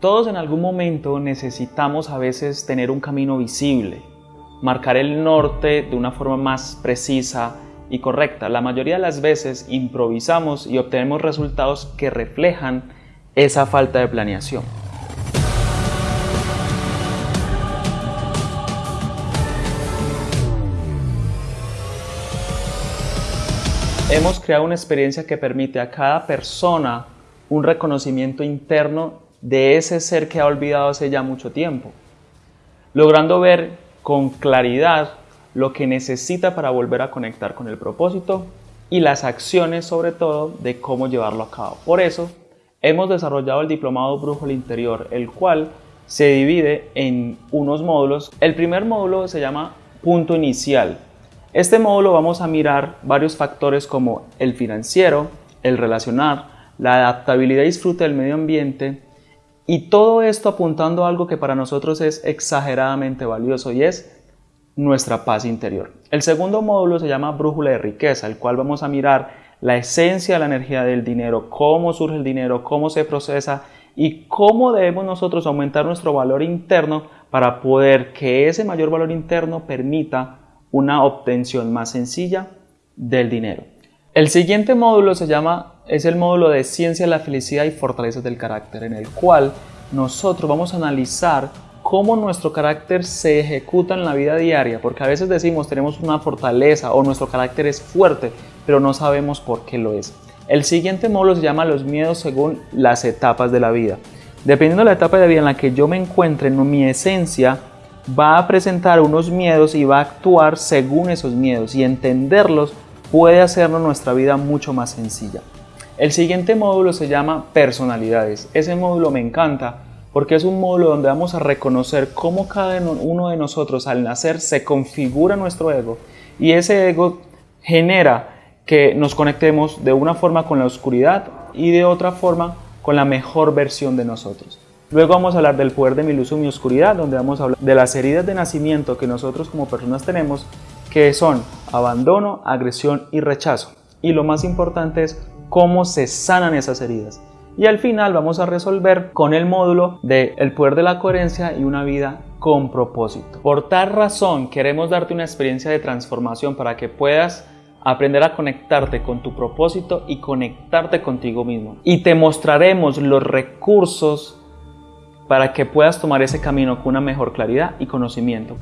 Todos en algún momento necesitamos a veces tener un camino visible, marcar el norte de una forma más precisa y correcta. La mayoría de las veces improvisamos y obtenemos resultados que reflejan esa falta de planeación. Hemos creado una experiencia que permite a cada persona un reconocimiento interno de ese ser que ha olvidado hace ya mucho tiempo, logrando ver con claridad lo que necesita para volver a conectar con el propósito y las acciones sobre todo de cómo llevarlo a cabo. Por eso hemos desarrollado el diplomado Brújula Interior, el cual se divide en unos módulos. El primer módulo se llama Punto Inicial, este módulo vamos a mirar varios factores como el financiero, el relacionar, la adaptabilidad y disfrute del medio ambiente y todo esto apuntando a algo que para nosotros es exageradamente valioso y es nuestra paz interior. El segundo módulo se llama brújula de riqueza, el cual vamos a mirar la esencia de la energía del dinero, cómo surge el dinero, cómo se procesa y cómo debemos nosotros aumentar nuestro valor interno para poder que ese mayor valor interno permita una obtención más sencilla del dinero. El siguiente módulo se llama, es el módulo de Ciencia de la Felicidad y Fortalezas del Carácter, en el cual nosotros vamos a analizar cómo nuestro carácter se ejecuta en la vida diaria, porque a veces decimos tenemos una fortaleza o nuestro carácter es fuerte, pero no sabemos por qué lo es. El siguiente módulo se llama los miedos según las etapas de la vida. Dependiendo de la etapa de vida en la que yo me encuentre, en mi esencia va a presentar unos miedos y va a actuar según esos miedos y entenderlos puede hacernos nuestra vida mucho más sencilla. El siguiente módulo se llama personalidades. Ese módulo me encanta porque es un módulo donde vamos a reconocer cómo cada uno de nosotros al nacer se configura nuestro ego y ese ego genera que nos conectemos de una forma con la oscuridad y de otra forma con la mejor versión de nosotros. Luego vamos a hablar del poder de mi luz y mi oscuridad, donde vamos a hablar de las heridas de nacimiento que nosotros como personas tenemos, que son abandono, agresión y rechazo. Y lo más importante es cómo se sanan esas heridas. Y al final vamos a resolver con el módulo de el poder de la coherencia y una vida con propósito. Por tal razón queremos darte una experiencia de transformación para que puedas aprender a conectarte con tu propósito y conectarte contigo mismo. Y te mostraremos los recursos para que puedas tomar ese camino con una mejor claridad y conocimiento.